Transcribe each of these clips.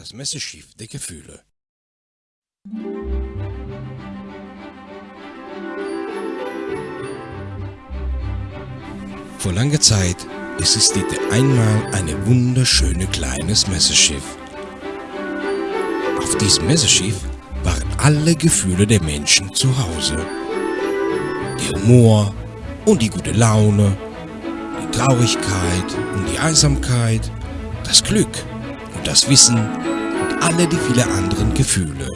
das Messeschiff der Gefühle. Vor langer Zeit existierte einmal eine wunderschöne kleines Messeschiff. Auf diesem Messeschiff waren alle Gefühle der Menschen zu Hause. Der Humor und die gute Laune, die Traurigkeit und die Einsamkeit, das Glück und das Wissen und alle die viele anderen Gefühle.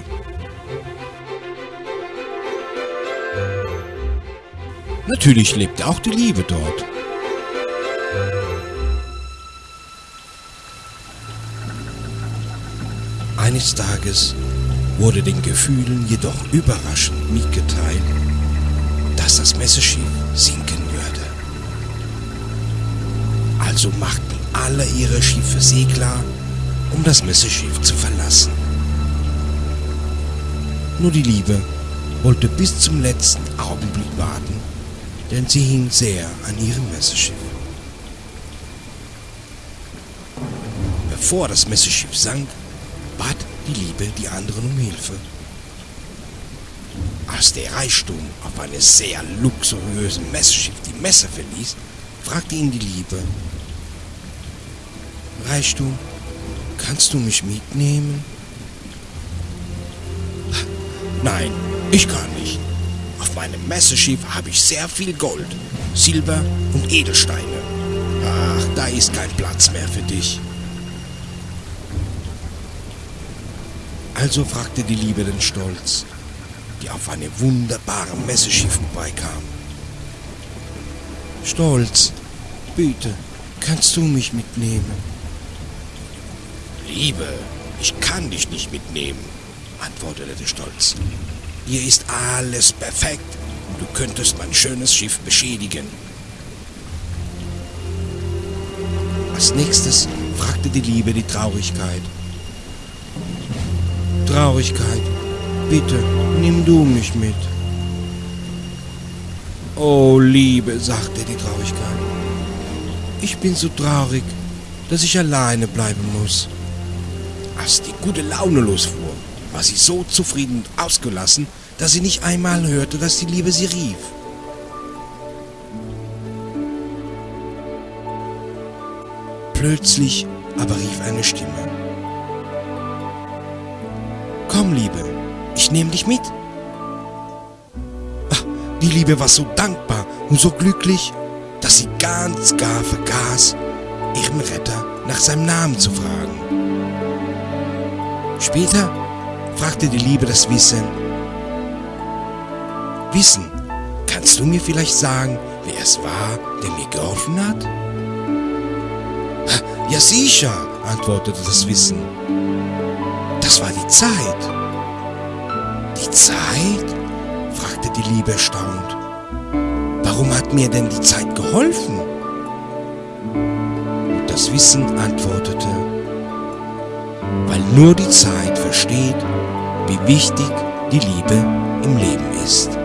Natürlich lebte auch die Liebe dort. Eines Tages wurde den Gefühlen jedoch überraschend mitgeteilt, dass das Messeschiff sinken würde. Also machten alle ihre Schiffe Segler, um das Messeschiff zu verlassen. Nur die Liebe wollte bis zum letzten Augenblick warten, denn sie hing sehr an ihrem Messeschiff. Bevor das Messeschiff sank, bat die Liebe die anderen um Hilfe. Als der Reichtum auf einem sehr luxuriösen Messschiff die Messe verließ, fragte ihn die Liebe, Reichtum, kannst du mich mitnehmen? Nein, ich kann nicht. Auf meinem Messeschiff habe ich sehr viel Gold, Silber und Edelsteine. Ach, da ist kein Platz mehr für dich. Also fragte die Liebe den Stolz, die auf einem wunderbaren Messeschiff vorbeikam. Stolz, bitte, kannst du mich mitnehmen? Liebe, ich kann dich nicht mitnehmen, antwortete der Stolz. Hier ist alles perfekt. Du könntest mein schönes Schiff beschädigen. Als nächstes fragte die Liebe die Traurigkeit. Traurigkeit, bitte, nimm du mich mit. Oh, Liebe, sagte die Traurigkeit. Ich bin so traurig, dass ich alleine bleiben muss. Als die gute Laune losfuhr, war sie so zufrieden und ausgelassen, dass sie nicht einmal hörte, dass die Liebe sie rief. Plötzlich aber rief eine Stimme. Komm, Liebe, ich nehme dich mit. Ach, die Liebe war so dankbar und so glücklich, dass sie ganz gar vergaß, ihren Retter nach seinem Namen zu fragen. Später fragte die Liebe das Wissen. Wissen, kannst du mir vielleicht sagen, wer es war, der mir geholfen hat? Ja sicher, antwortete das Wissen. Das war die Zeit. Die Zeit? fragte die Liebe erstaunt. Warum hat mir denn die Zeit geholfen? Und das Wissen antwortete, weil nur die Zeit versteht, wie wichtig die Liebe im Leben ist.